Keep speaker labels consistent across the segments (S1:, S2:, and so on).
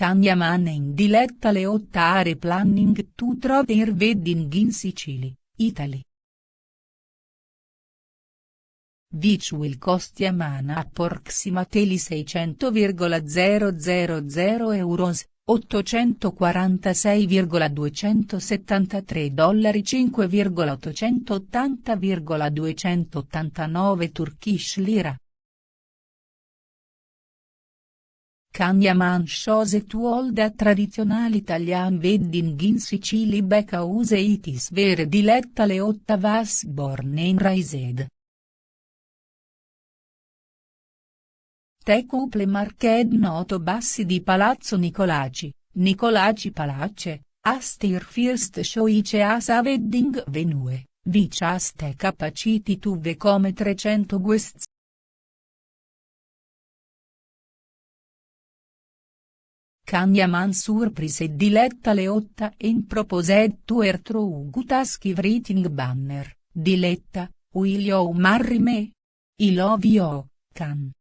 S1: Kanye Man in diletta Leotta are planning to throw their wedding in Sicily, Italy. Which will cost a man approximately 600,000 euros, 846,273 dollari 5,880,289 Turkish lira. Man chose to hold a traditional Italian wedding in Sicily because it is very diletta Leotta was born and raised. Te couple marched noto bassi di Palazzo Nicolaci, Nicolaci Palace, as their first choice as a wedding venue, which has the capacity to welcome 300 guests. Man surprise Diletta Leotta and proposed to her through Gutaski writing banner, Diletta, will you marry me? I love you, can.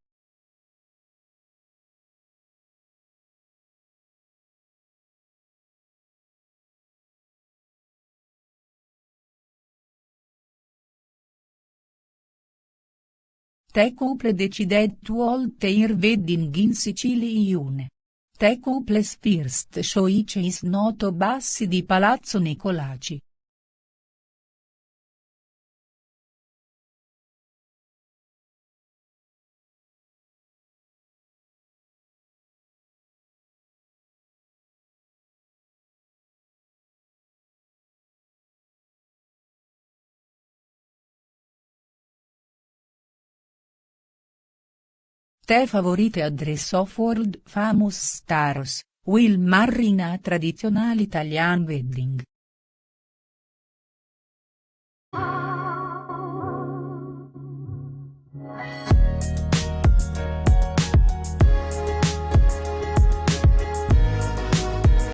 S1: The couple decided to hold their wedding in Sicily Iune. The couple's first choice is noto bassi di Palazzo Nicolaci. Te favorite address of world famous stars, will marry in a traditional Italian wedding.